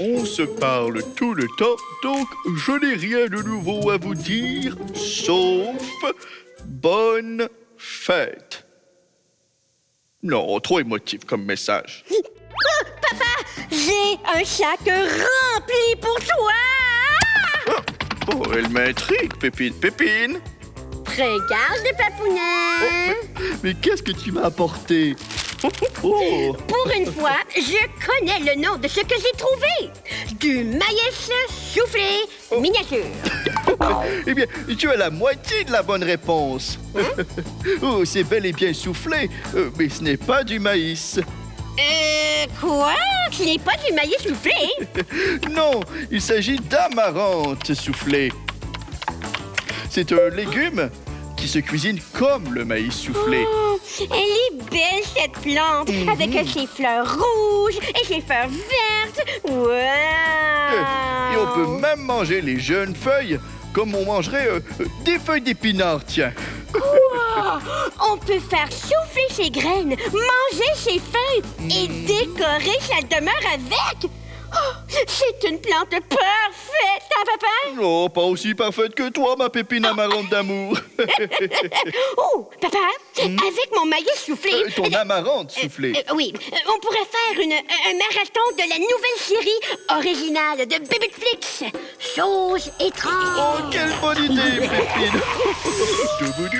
On se parle tout le temps, donc je n'ai rien de nouveau à vous dire, sauf bonne fête. Non, trop émotif comme message. J'ai un sac rempli pour toi! Oh, elle m'intrigue, Pépine. Pépine! Regarde, papounet! Mais qu'est-ce que tu m'as apporté? Oh. Pour une fois, je connais le nom de ce que j'ai trouvé. Du maïs soufflé miniature. Eh bien, tu as la moitié de la bonne réponse. oh, c'est bel et bien soufflé, euh, mais ce n'est pas du maïs. Euh, quoi? Ce n'est pas du maïs soufflé? Non, il s'agit d'amarante soufflée. C'est un légume qui se cuisine comme le maïs soufflé. Oh, elle est belle, cette plante, avec ses fleurs rouges et ses fleurs vertes. Wow! Et on peut même manger les jeunes feuilles comme on mangerait euh, euh, des feuilles d'épinards, tiens. Quoi? On peut faire souffler ses graines, manger ses feuilles et décorer sa demeure avec. Oh, c'est une plante parfaite, Oh, pas aussi parfaite que toi, ma pépine amarante d'amour. Oh, papa, avec mon maïs soufflé... Euh, Ton amarante soufflée. Euh, oui, euh, on pourrait faire une, un marathon de la nouvelle série originale de Bébéflix. Choses étranges. Oh, quelle bonne idée, Pépine!